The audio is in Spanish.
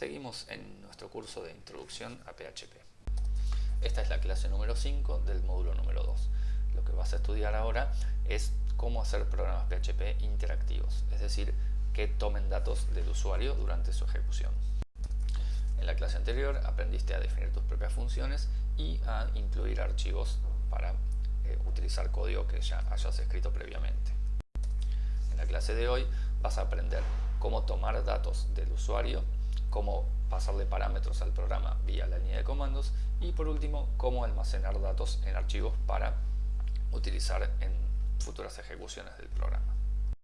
Seguimos en nuestro curso de Introducción a PHP. Esta es la clase número 5 del módulo número 2. Lo que vas a estudiar ahora es cómo hacer programas PHP interactivos, es decir, que tomen datos del usuario durante su ejecución. En la clase anterior aprendiste a definir tus propias funciones y a incluir archivos para eh, utilizar código que ya hayas escrito previamente. En la clase de hoy vas a aprender cómo tomar datos del usuario cómo pasarle parámetros al programa vía la línea de comandos y por último cómo almacenar datos en archivos para utilizar en futuras ejecuciones del programa.